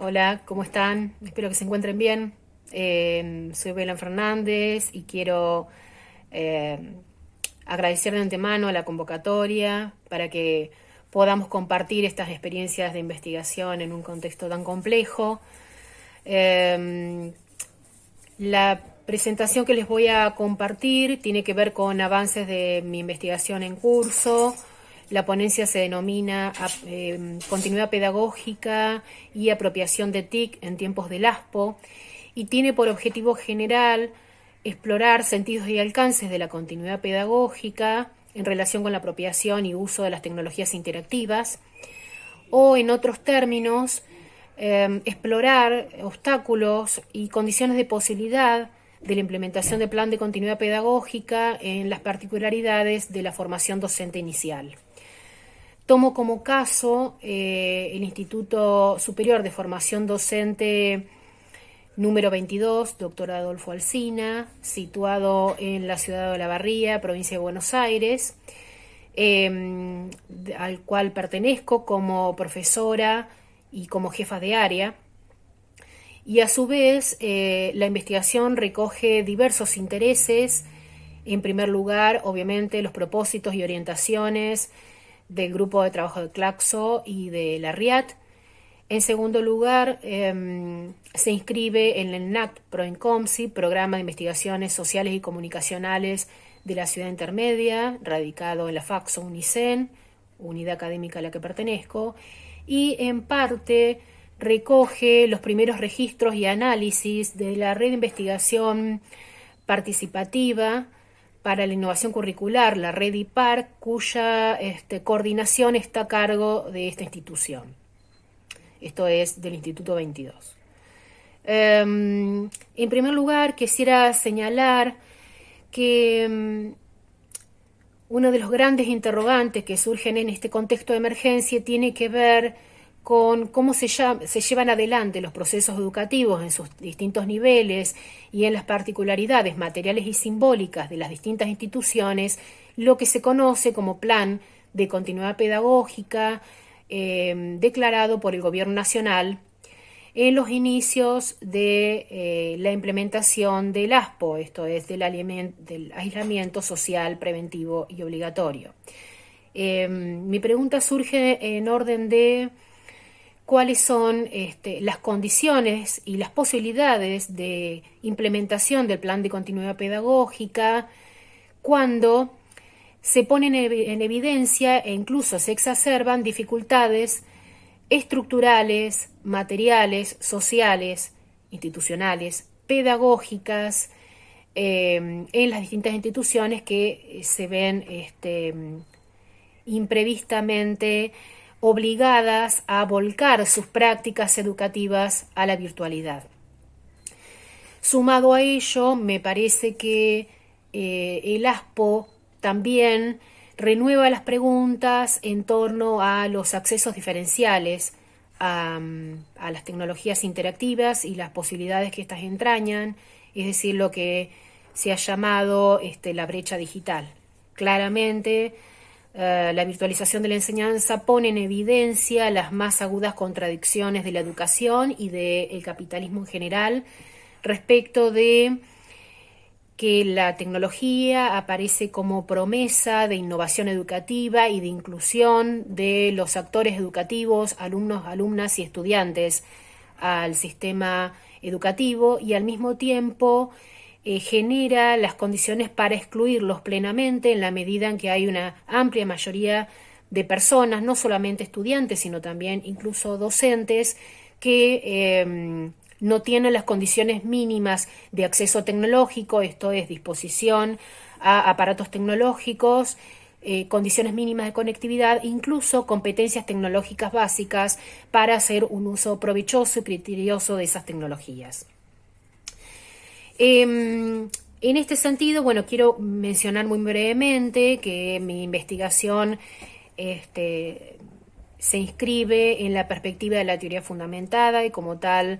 Hola, ¿cómo están? Espero que se encuentren bien. Eh, soy Belén Fernández y quiero eh, agradecer de antemano la convocatoria para que podamos compartir estas experiencias de investigación en un contexto tan complejo. Eh, la presentación que les voy a compartir tiene que ver con avances de mi investigación en curso, la ponencia se denomina eh, Continuidad Pedagógica y Apropiación de TIC en tiempos del ASPO y tiene por objetivo general explorar sentidos y alcances de la continuidad pedagógica en relación con la apropiación y uso de las tecnologías interactivas o, en otros términos, eh, explorar obstáculos y condiciones de posibilidad de la implementación del plan de continuidad pedagógica en las particularidades de la formación docente inicial. Tomo como caso eh, el Instituto Superior de Formación Docente número 22, doctor Adolfo Alsina, situado en la ciudad de La Barría, provincia de Buenos Aires, em, al cual pertenezco como profesora y como jefa de área. Y a su vez, eh, la investigación recoge diversos intereses. En primer lugar, obviamente, los propósitos y orientaciones del grupo de trabajo de Claxo y de la RIAT. En segundo lugar, em, se inscribe en el NAC ProIncomsi, Programa de Investigaciones Sociales y Comunicacionales de la Ciudad Intermedia, radicado en la FAXO UNICEN, unidad académica a la que pertenezco, y en parte recoge los primeros registros y análisis de la red de investigación participativa para la innovación curricular, la red IPAR, cuya este, coordinación está a cargo de esta institución. Esto es del Instituto 22. Em, en primer lugar, quisiera señalar que em, uno de los grandes interrogantes que surgen en este contexto de emergencia tiene que ver con cómo se, llevan adelante los procesos educativos en sus distintos niveles y en las particularidades materiales y simbólicas de las distintas instituciones, lo que se conoce como plan de continuidad pedagógica eh, declarado por el Gobierno Nacional en los inicios de eh, la implementación del ASPO, esto es, del, aislamiento social preventivo y obligatorio. Eh, mi pregunta surge en orden de cuáles son este, las condiciones y las posibilidades de implementación del plan de continuidad pedagógica cuando se ponen en evidencia e incluso se exacerban dificultades estructurales, materiales, sociales, institucionales, pedagógicas, eh, en las distintas instituciones que se ven este, imprevistamente obligadas a volcar sus prácticas educativas a la virtualidad. Sumado a ello, me parece que eh, el ASPO también renueva las preguntas en torno a los accesos diferenciales a, las tecnologías interactivas y las posibilidades que éstas entrañan, es decir, lo que se ha llamado este, la brecha digital. Claramente, eh, la virtualización de la enseñanza pone en evidencia las más agudas contradicciones de la educación y del capitalismo en general respecto de que la tecnología aparece como promesa de innovación educativa y de inclusión de los actores educativos, alumnos, alumnas y estudiantes al sistema educativo y al mismo tiempo eh, genera las condiciones para excluirlos plenamente en la medida en que hay una amplia mayoría de personas, no solamente estudiantes, sino también incluso docentes, que em, no tienen las condiciones mínimas de acceso tecnológico, esto es disposición a aparatos tecnológicos, eh, condiciones mínimas de conectividad, incluso competencias tecnológicas básicas para hacer un uso provechoso y criterioso de esas tecnologías. Em, en este sentido, bueno, quiero mencionar muy brevemente que mi investigación este, se inscribe en la perspectiva de la teoría fundamentada y como tal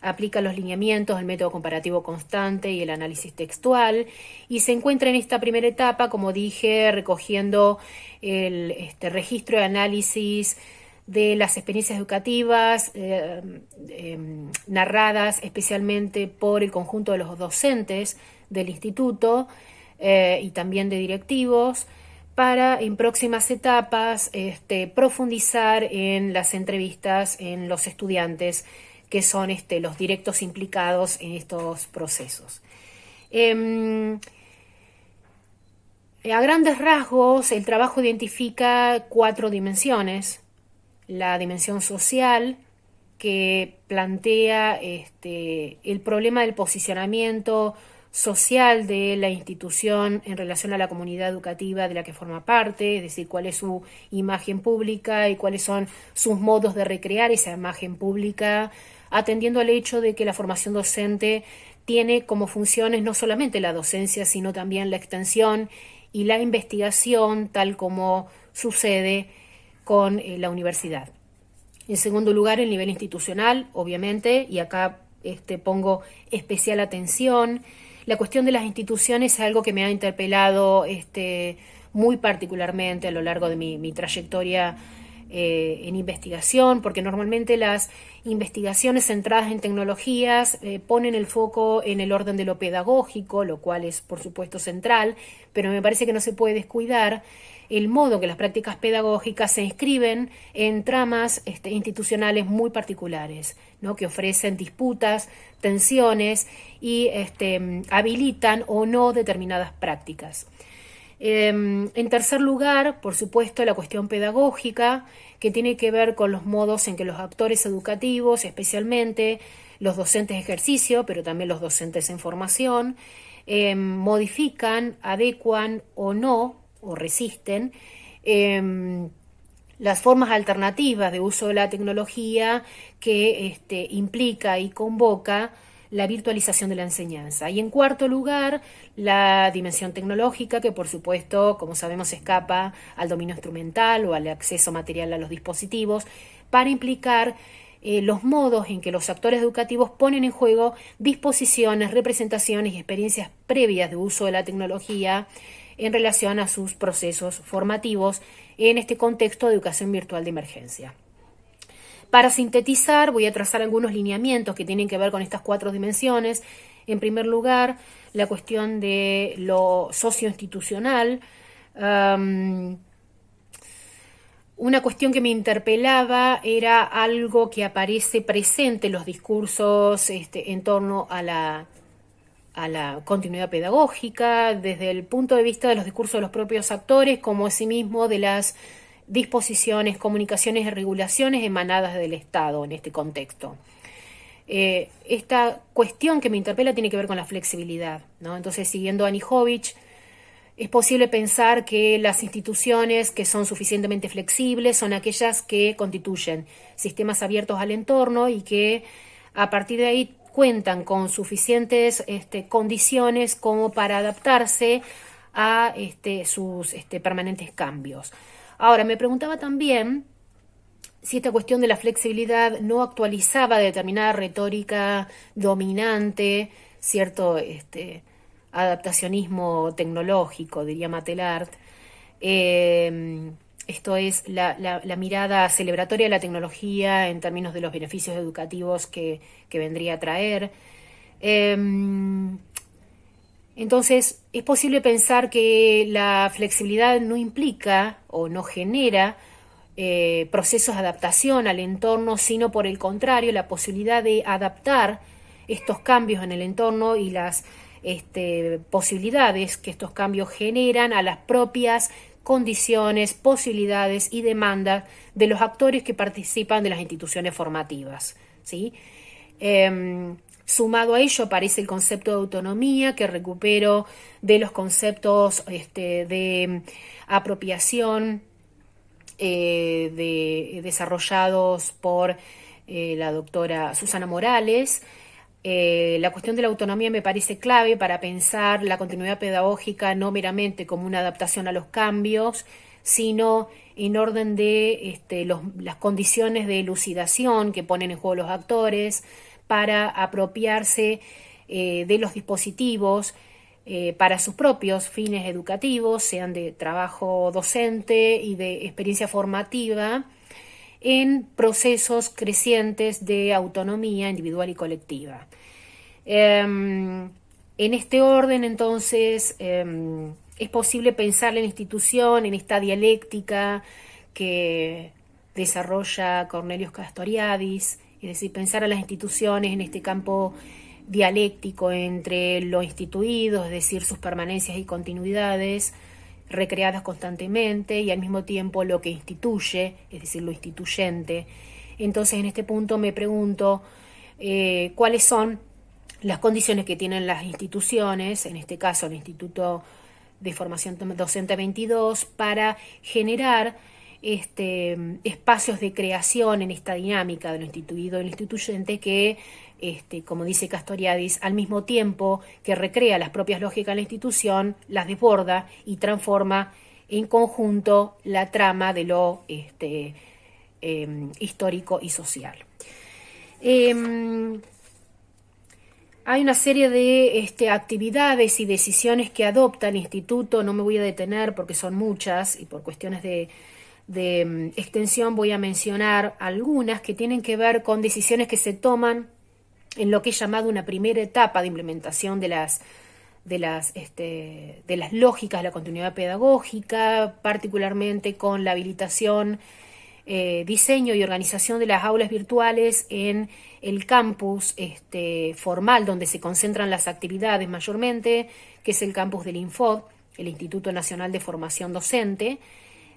aplica los lineamientos del método comparativo constante y el análisis textual y se encuentra en esta primera etapa, como dije, recogiendo el este, registro de análisis de las experiencias educativas eh, em, narradas especialmente por el conjunto de los docentes del instituto eh, y también de directivos para en próximas etapas este, profundizar en las entrevistas en los estudiantes que son este, los directos implicados en estos procesos. Em, a grandes rasgos, el trabajo identifica cuatro dimensiones. La dimensión social, que plantea este, el problema del posicionamiento social de la institución en relación a la comunidad educativa de la que forma parte, es decir, cuál es su imagen pública y cuáles son sus modos de recrear esa imagen pública, atendiendo al hecho de que la formación docente tiene como funciones no solamente la docencia, sino también la extensión y la investigación, tal como sucede con eh, la universidad. En segundo lugar, el nivel institucional, obviamente, y acá este, pongo especial atención la cuestión de las instituciones es algo que me ha interpelado este, muy particularmente a lo largo de mi, trayectoria eh, en investigación, porque normalmente las investigaciones centradas en tecnologías eh, ponen el foco en el orden de lo pedagógico, lo cual es por supuesto central, pero me parece que no se puede descuidar el modo que las prácticas pedagógicas se inscriben en tramas este, institucionales muy particulares, ¿no? que ofrecen disputas, tensiones y este, habilitan o no determinadas prácticas. Em, en tercer lugar, por supuesto, la cuestión pedagógica, que tiene que ver con los modos en que los actores educativos, especialmente los docentes de ejercicio, pero también los docentes en formación, em, modifican, adecuan o no o resisten em, las formas alternativas de uso de la tecnología que este, implica y convoca la virtualización de la enseñanza. Y en cuarto lugar, la dimensión tecnológica, que por supuesto, como sabemos, escapa al dominio instrumental o al acceso material a los dispositivos, para implicar eh, los modos en que los actores educativos ponen en juego disposiciones, representaciones y experiencias previas de uso de la tecnología en relación a sus procesos formativos en este contexto de educación virtual de emergencia. Para sintetizar, voy a trazar algunos lineamientos que tienen que ver con estas cuatro dimensiones. En primer lugar, la cuestión de lo socioinstitucional. una cuestión que me interpelaba era algo que aparece presente en los discursos este, en torno a la a la continuidad pedagógica, desde el punto de vista de los discursos de los propios actores, como asimismo de las disposiciones, comunicaciones y regulaciones emanadas del Estado en este contexto. Eh, esta cuestión que me interpela tiene que ver con la flexibilidad. ¿no? Entonces, siguiendo a Anijovic, es posible pensar que las instituciones que son suficientemente flexibles son aquellas que constituyen sistemas abiertos al entorno y que a partir de ahí cuentan con suficientes este, condiciones como para adaptarse a este, sus este, permanentes cambios. Ahora, me preguntaba también si esta cuestión de la flexibilidad no actualizaba determinada retórica dominante, cierto este, adaptacionismo tecnológico, diría Matelart, eh, esto es la, mirada celebratoria de la tecnología en términos de los beneficios educativos que, vendría a traer. Em, entonces, es posible pensar que la flexibilidad no implica o no genera eh, procesos de adaptación al entorno, sino por el contrario, la posibilidad de adaptar estos cambios en el entorno y las este, posibilidades que estos cambios generan a las propias condiciones, posibilidades y demandas de los actores que participan de las instituciones formativas. ¿sí? Em, sumado a ello aparece el concepto de autonomía que recupero de los conceptos este, de apropiación eh, de, desarrollados por eh, la doctora Susana Morales, eh, la cuestión de la autonomía me parece clave para pensar la continuidad pedagógica no meramente como una adaptación a los cambios, sino en orden de este, las condiciones de elucidación que ponen en juego los actores para apropiarse eh, de los dispositivos eh, para sus propios fines educativos, sean de trabajo docente y de experiencia formativa, en procesos crecientes de autonomía individual y colectiva. Em, en este orden, entonces, em, es posible pensar la institución en esta dialéctica que desarrolla Cornelius Castoriadis, es decir, pensar a las instituciones en este campo dialéctico entre lo instituido, es decir, sus permanencias y continuidades, recreadas constantemente, y al mismo tiempo lo que instituye, es decir, lo instituyente. Entonces, en este punto me pregunto eh, cuáles son las condiciones que tienen las instituciones, en este caso el Instituto de Formación Docente 22, para generar este, espacios de creación en esta dinámica de lo instituido y instituyente que, este, como dice Castoriadis, al mismo tiempo que recrea las propias lógicas de la institución, las desborda y transforma en conjunto la trama de lo este, em, histórico y social. Em, hay una serie de este, actividades y decisiones que adopta el instituto, no me voy a detener porque son muchas y por cuestiones de, de mm, extensión voy a mencionar algunas que tienen que ver con decisiones que se toman en lo que he llamado una primera etapa de implementación de las, de las, este, de las lógicas de la continuidad pedagógica, particularmente con la habilitación, eh, diseño y organización de las aulas virtuales en el campus este, formal donde se concentran las actividades mayormente, que es el campus del INFOD, el Instituto Nacional de Formación Docente,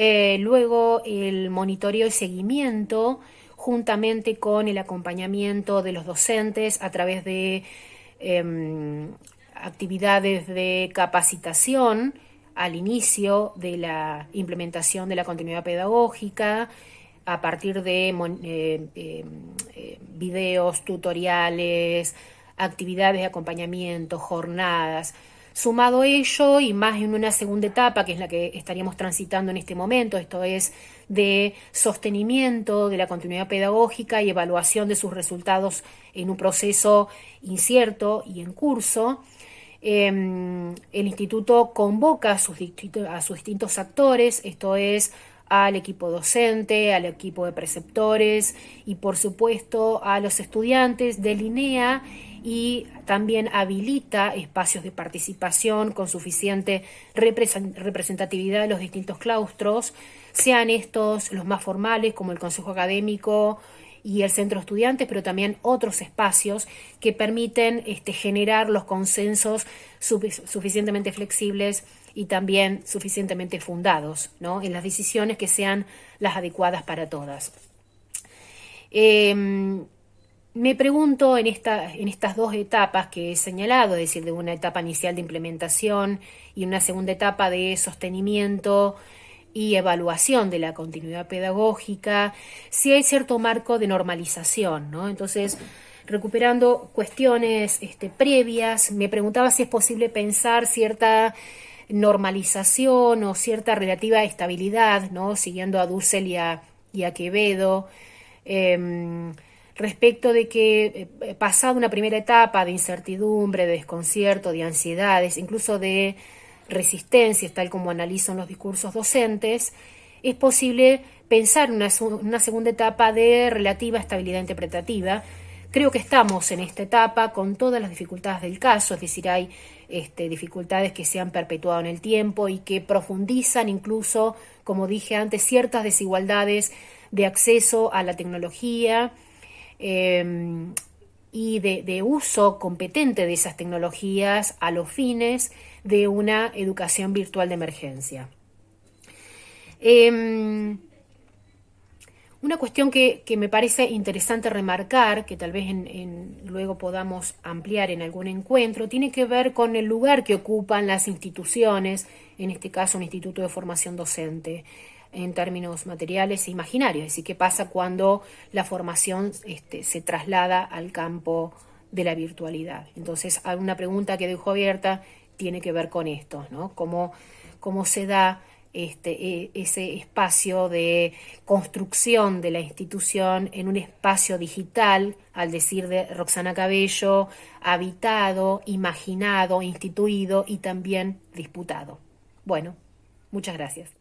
eh, luego el monitoreo y seguimiento juntamente con el acompañamiento de los docentes a través de em, actividades de capacitación al inicio de la implementación de la continuidad pedagógica, a partir de eh, em, eh, videos, tutoriales, actividades de acompañamiento, jornadas. Sumado ello y más en una segunda etapa, que es la que estaríamos transitando en este momento, esto es de sostenimiento de la continuidad pedagógica y evaluación de sus resultados en un proceso incierto y en curso, em, el instituto convoca a sus, a sus distintos actores, esto es al equipo docente, al equipo de preceptores y por supuesto a los estudiantes, delinea y también habilita espacios de participación con suficiente representatividad de los distintos claustros, sean estos los más formales como el Consejo Académico y el Centro Estudiantes, pero también otros espacios que permiten este, generar los consensos suficientemente flexibles y también suficientemente fundados ¿no? en las decisiones que sean las adecuadas para todas. Em, me pregunto en, esta, en estas dos etapas que he señalado, es decir, de una etapa inicial de implementación y una segunda etapa de sostenimiento y evaluación de la continuidad pedagógica, si hay cierto marco de normalización, ¿no? Entonces, recuperando cuestiones este, previas, me preguntaba si es posible pensar cierta normalización o cierta relativa estabilidad, ¿no? Siguiendo a Dussel y a, Quevedo. Em, respecto de que eh, pasado una primera etapa de incertidumbre, de desconcierto, de ansiedades, incluso de resistencias, tal como analizan los discursos docentes, es posible pensar una, una segunda etapa de relativa estabilidad interpretativa. Creo que estamos en esta etapa con todas las dificultades del caso, es decir, hay este, dificultades que se han perpetuado en el tiempo y que profundizan incluso, como dije antes, ciertas desigualdades de acceso a la tecnología, Em, y de, uso competente de esas tecnologías a los fines de una educación virtual de emergencia. Em, una cuestión que, me parece interesante remarcar, que tal vez luego podamos ampliar en algún encuentro, tiene que ver con el lugar que ocupan las instituciones, en este caso un instituto de formación docente en términos materiales e imaginarios, es decir, qué pasa cuando la formación este, se traslada al campo de la virtualidad. Entonces, una pregunta que dejo abierta tiene que ver con esto, ¿no? Cómo, cómo se da este, e, ese espacio de construcción de la institución en un espacio digital, al decir de Roxana Cabello, habitado, imaginado, instituido y también disputado. Bueno, muchas gracias.